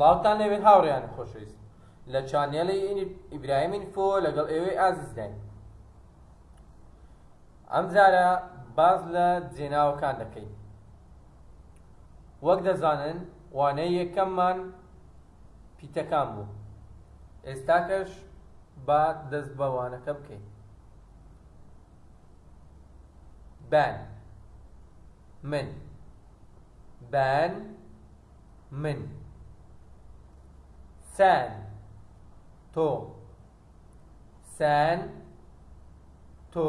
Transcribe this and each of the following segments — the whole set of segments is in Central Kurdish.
سڵاوتان لەوێ هاوڕێیانی خۆشەویست لە چانێڵی ئیبراهیم ئینفۆ لەگەڵ ئێوەی ئازیزداین ئەمجارە باز لە جێناوەکان دەکەین وەک دەزانن وانەی یەکەممان پیتەکان بوو ئێستاکەش با دەست بە وانەکە بکەین بان من بان من سان تۆ سان تۆ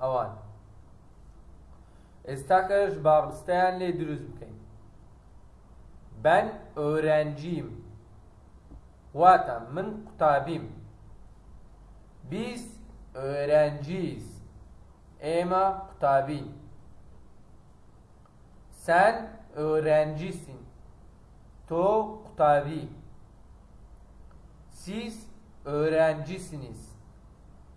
ئەوان ئێستاکەش با ڕستەیان لێ دروست بکەین بەن ئۆرەنجیم واتە من قوتابیم بیس ئۆرەنجیز ئێمە قوتابین سەن ئۆرەنجیسین تۆ قوتابی سیس ئۆرەنجیسنیس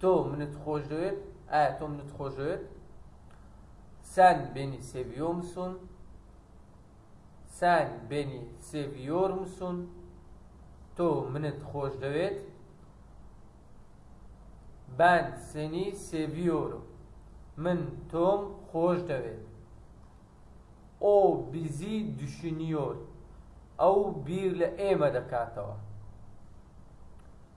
تۆ منت خۆش دەوێت ئایا تۆ منت خۆش دەوێت سان بێنی سێویۆمسون سان بێنی سێویۆرمسون تۆ منت خۆش دەوێت بان سێنی سێویۆرم من تۆم خۆش دەوێت ئۆ بیزی دوشنیۆر ئەو بیر لە ئێمە دەکاتەوە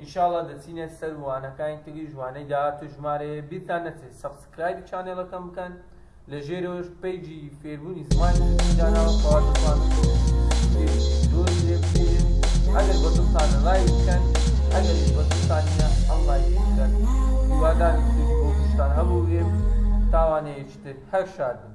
ئینشاڵا دەچینە سەر وانەکانی تریش وانەی داهاتوو ژمارەیە بیرتان نەچێت سەبسکرایبی چانێڵەکەم بکەن لە ژێرەوەش پەیجی فێربوونی زمانی کوردی داناوە کەوا دەتوانن دووری لێ بگیرن ئەگەر بە دڵتانە لایک بکەن ئەگەریش بە دڵتان نییە ئەڵلایک بکەن هیوادارم سودی بۆ گشتان هەبووبێ تاوانەیەکی تر هەر شاد بن